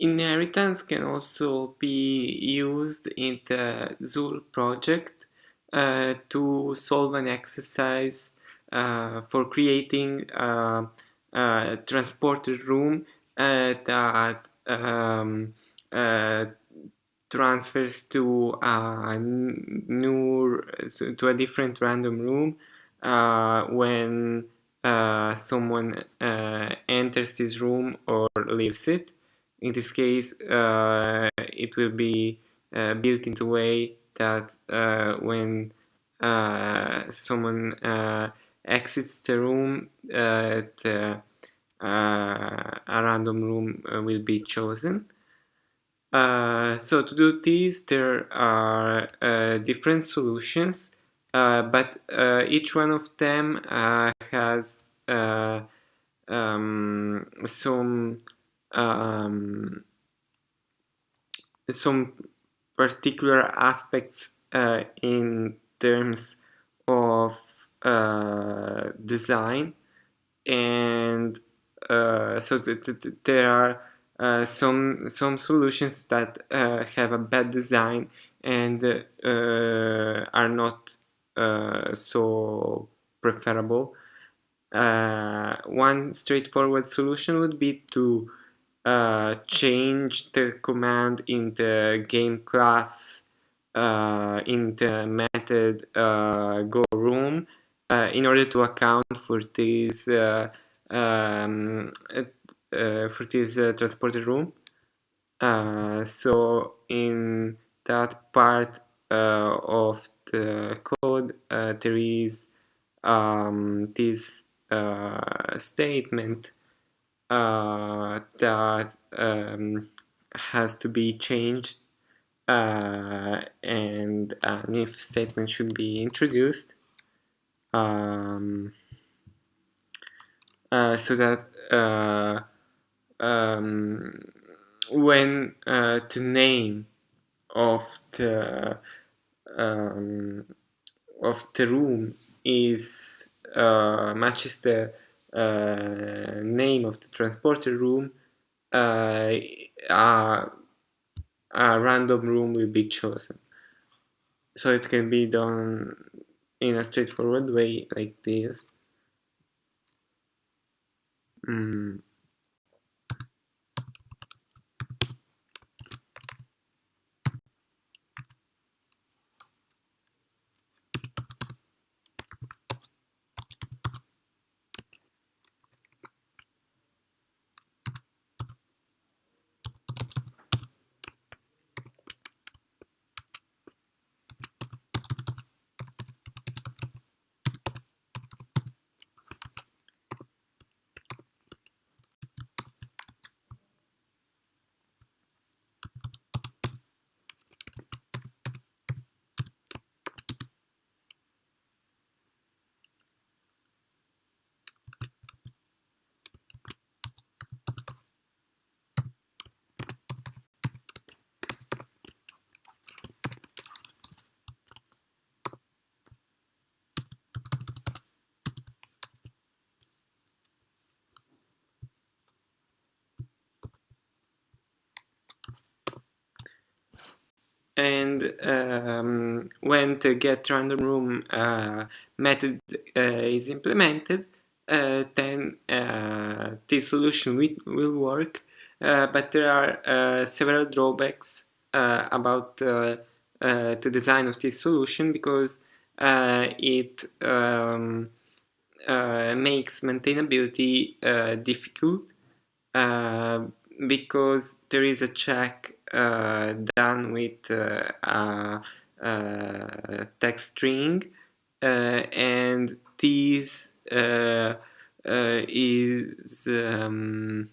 Inheritance can also be used in the Zuul project uh, to solve an exercise uh, for creating a, a transporter room uh, that um, uh, transfers to a new to a different random room uh, when uh, someone enters this room or leaves it in this case uh, it will be uh, built in a way that uh, when someone exits the room the, a random room will be chosen. Uh, so to do this, there are uh, different solutions, uh, but each one of them has um, some um, some particular aspects uh, in terms of uh, design. And uh, so th th there are uh, some some solutions that uh, have a bad design and uh, are not so preferable. One straightforward solution would be to uh, change the command in the game class uh, in the method uh, go room uh, in order to account for this uh, um, uh, for this transported room. So in that part of the code there is um, this statement that um, has to be changed uh, and an if statement should be introduced um, uh, so that uh, um, when uh, the name of the um, of the room is uh, matches the uh, name of the transporter room, uh, a, a random room will be chosen. So it can be done in a straightforward way like this. Mm. And um, when the get random room uh, method uh, is implemented uh, then uh, this solution will, work. Uh, but there are uh, several drawbacks about the design of this solution because it um, makes maintainability difficult because there is a check done with uh, a, a, text string uh, and this is um,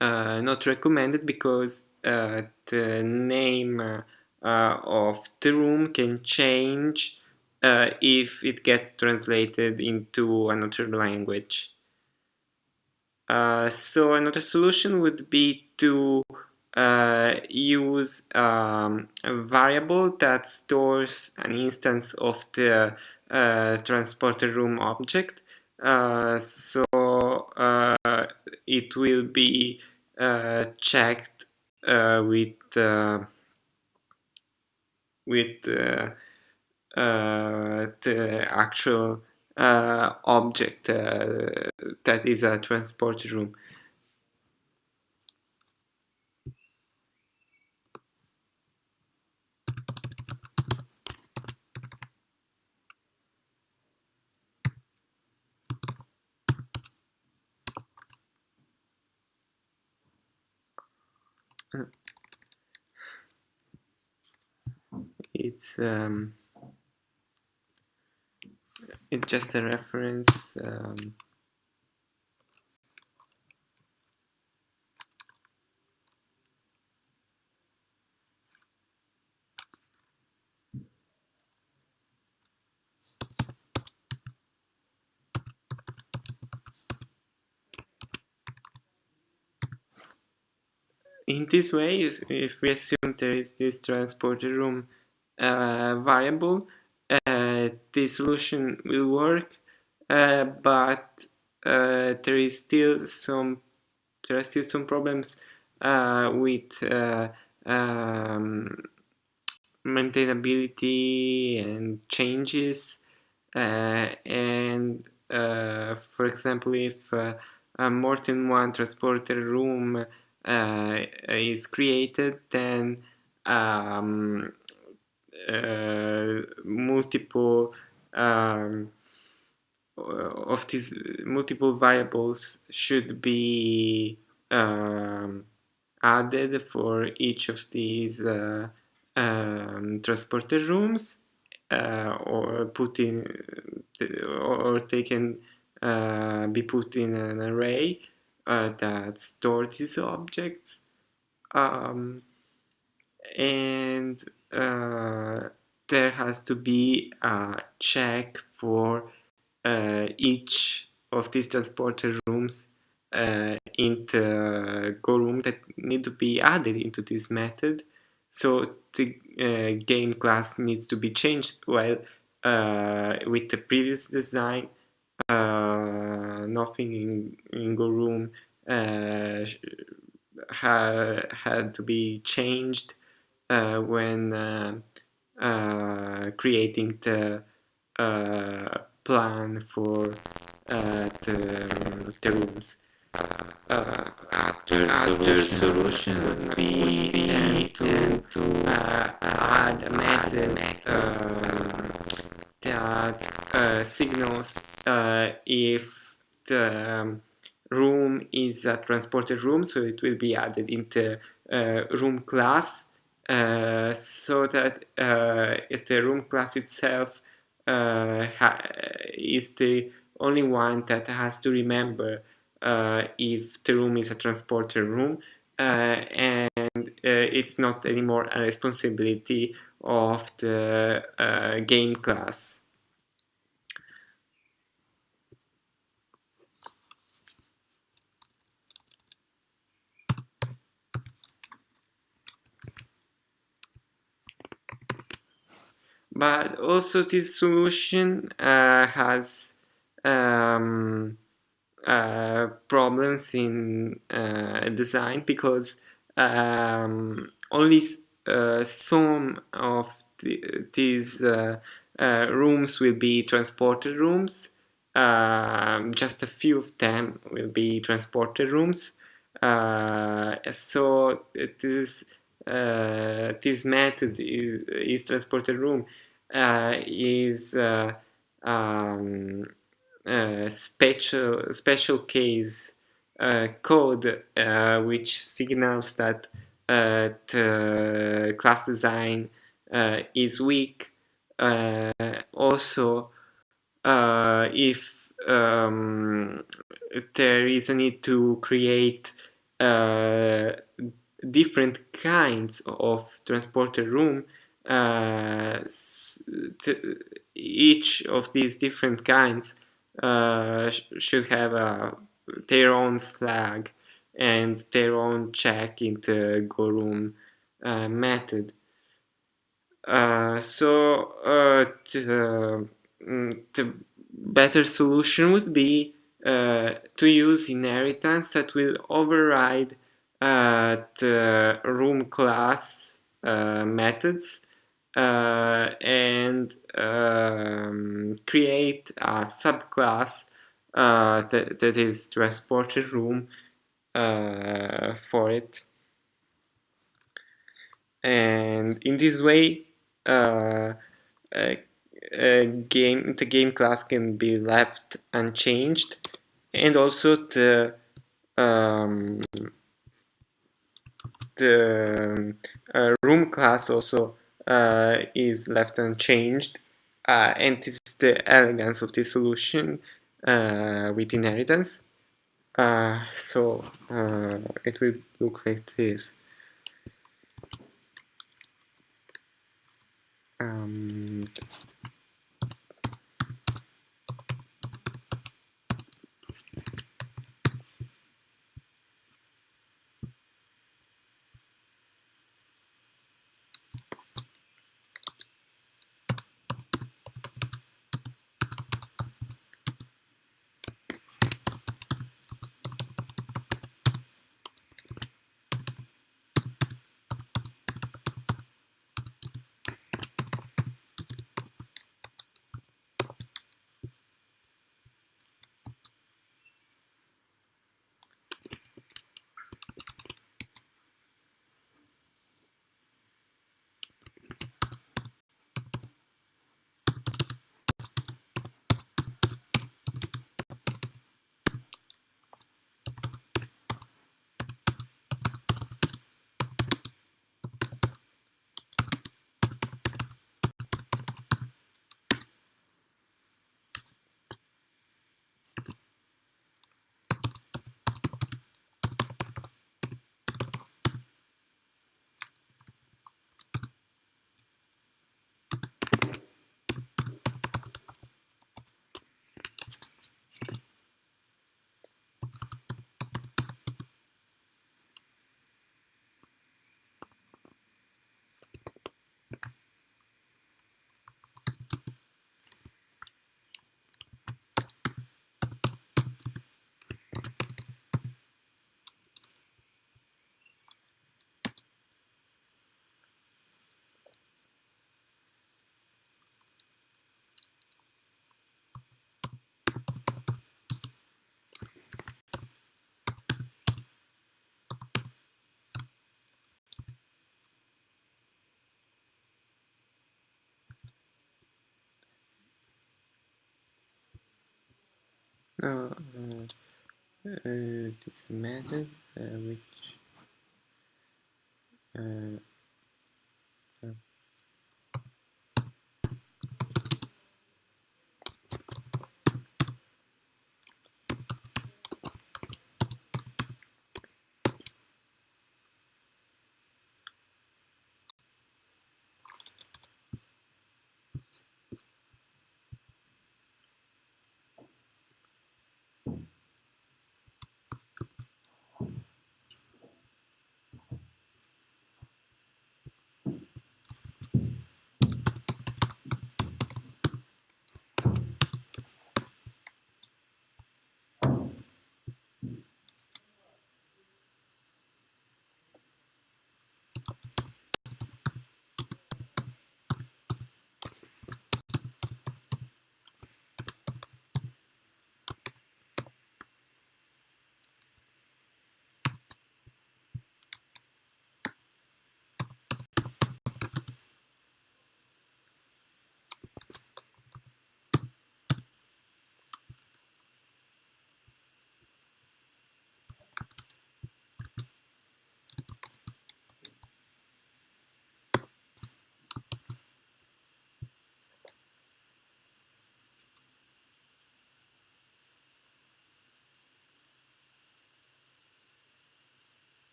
not recommended because the name of the room can change uh, if it gets translated into another language. Uh, so another solution would be to uh, use um, a variable that stores an instance of the uh, transporter room object. Uh, so uh, it will be uh, checked uh, with with the actual object that is a transport room. It's um, it's just a reference um, in this way, if we assume there is this transporter room uh, variable, uh, the solution will work, uh, but uh, there is still some there are still some problems uh, with uh, um, maintainability and changes, and for example, if more than one transporter room is created, then um, uh, multiple um, of these multiple variables should be um, added for each of these uh, um, transporter rooms uh, or put in or they can uh, be put in an array uh, that store these objects. Um, and uh, there has to be a check for uh, each of these transporter rooms uh, in the Go room that need to be added into this method. So the uh, game class needs to be changed while uh, with the previous design uh, nothing in, in Go room uh, ha had to be changed uh, when uh, creating the uh plan for the, the rooms. Uh, after, after solution would be then to, to uh, add a method uh, that signals if the um, room is a transported room, so it will be added into uh, room class, uh, so that uh, the room class itself uh, is the only one that has to remember uh, if the room is a transporter room, uh, and it's not anymore a responsibility of the game class. But also this solution uh, has um, uh, problems in uh, design because um, only uh, some of the, these uh, uh, rooms will be transported rooms. Um, just a few of them will be transported rooms. So this this method is, is transported room is uh, um, special special case uh, code which signals that class design is weak. also, if um, there is a need to create uh, different kinds of transporter room uh, each of these different kinds uh, sh should have a, their own flag and their own check in the go uh, method. Uh, so uh, the, mm, the, better solution would be uh, to use inheritance that will override uh, the room class uh, methods uh, and um, create a subclass uh, that, that is transported room uh, for it. And in this way uh, game the game class can be left unchanged. And also the um, the uh, room class also uh, is left unchanged uh, and this is the elegance of this solution uh, with inheritance. Uh, so uh, it will look like this. Um, uh, uh, this method uh, which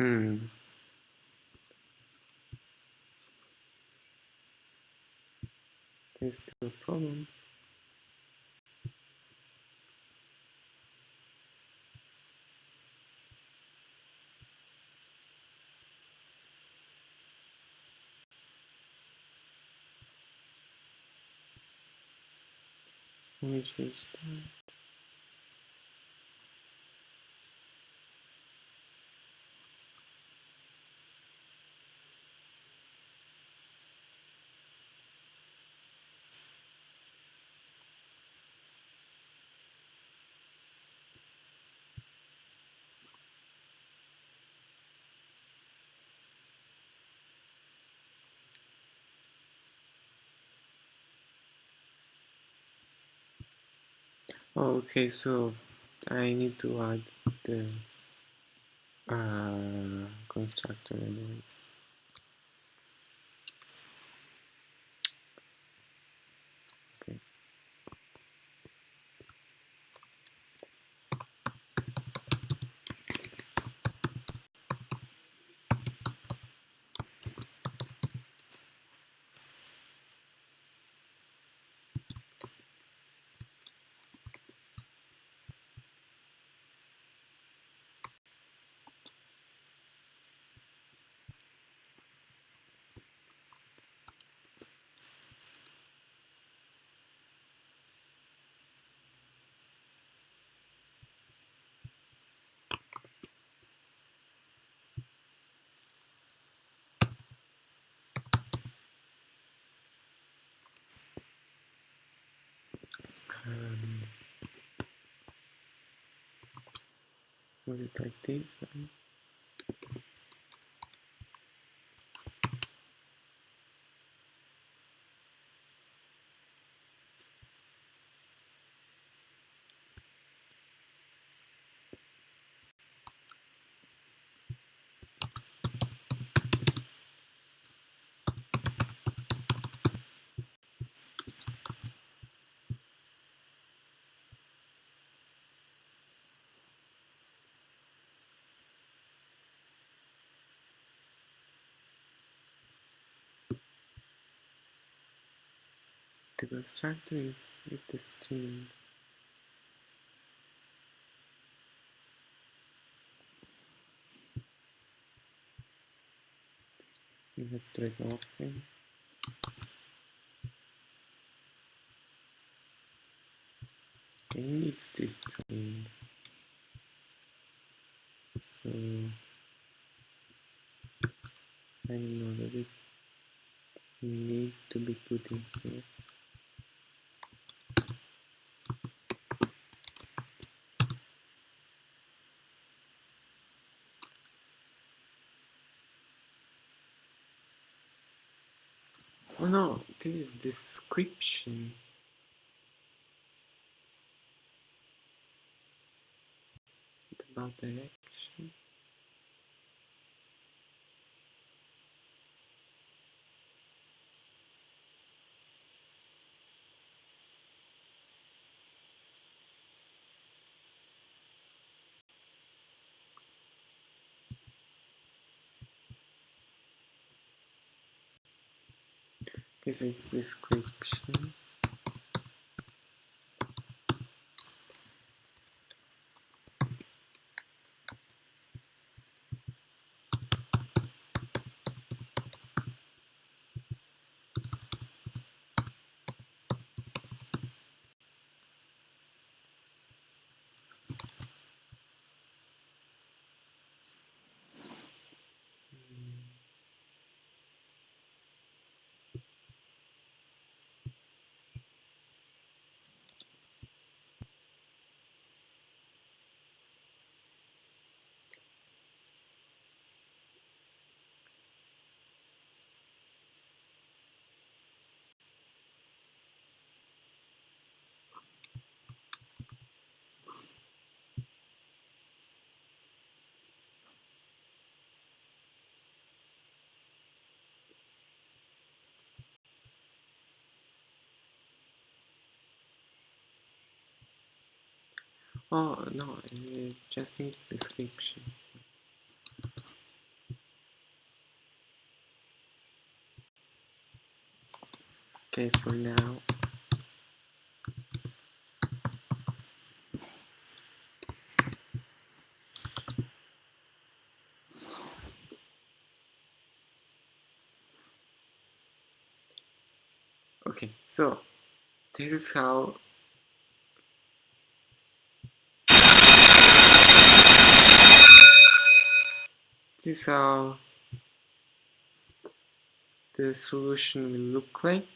Hmm. There's still a problem. Let me choose that. Okay, so I need to add the uh, constructor anyways. Was it like this? Right? The constructor is with the string. Let's it often. Okay, needs this string. So I don't know, does it need to be put in here? Oh no, this is description. What about direction? So it's description. Oh no, it just needs description. Okay, for now. Okay, so this is how this is how the solution will look like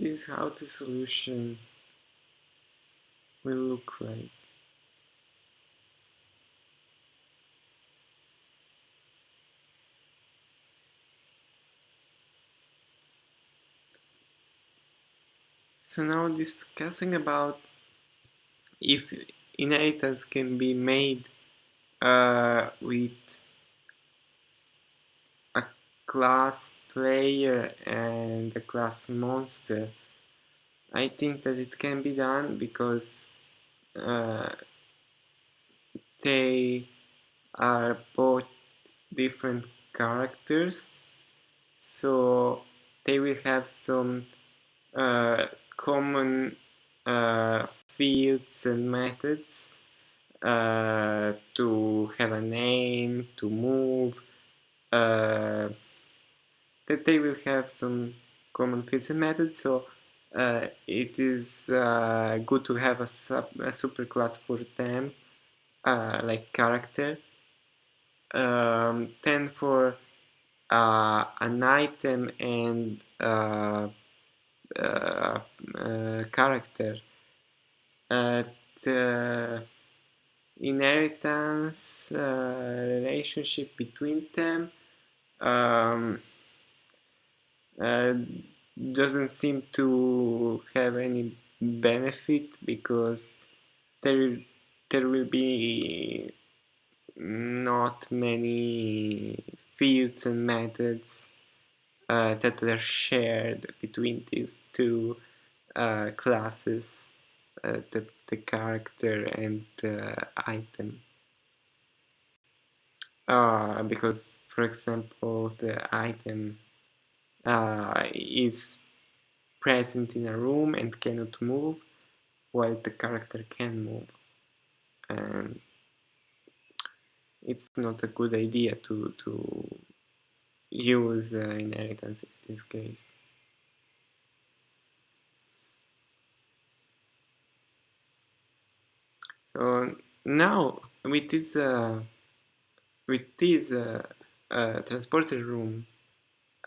this is how the solution will look like. So now discussing about if inheritance can be made uh, with a class player and the class monster. I think that it can be done because uh, they are both different characters. So they will have some uh, common uh, fields and methods uh, to have a name, to move, uh, that they will have some common and methods, so uh, it is uh, good to have a, sub, a superclass for them, uh, like character. Um, then for uh, an item and uh, uh, character, the inheritance relationship between them um, uh, doesn't seem to have any benefit because there there will be not many fields and methods uh, that are shared between these two uh, classes, uh, the, the character and the item. Uh, because, for example, the item uh, is present in a room and cannot move while the character can move and it's not a good idea to, to use uh, inheritance in this case. So now with this uh, with this uh, uh transporter room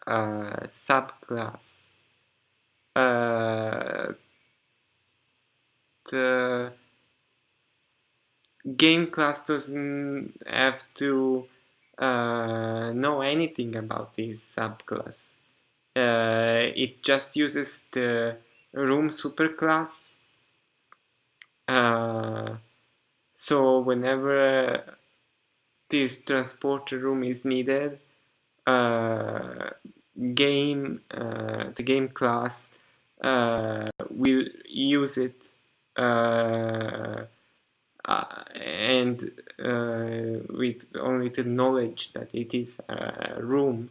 uh, subclass. Uh, the game class doesn't have to uh, know anything about this subclass. Uh, it just uses the room superclass. Uh, so whenever this transporter room is needed, game uh, the game class uh, will use it uh, and with only the knowledge that it is a room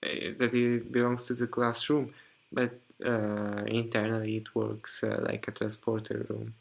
that it belongs to the classroom but internally it works like a transporter room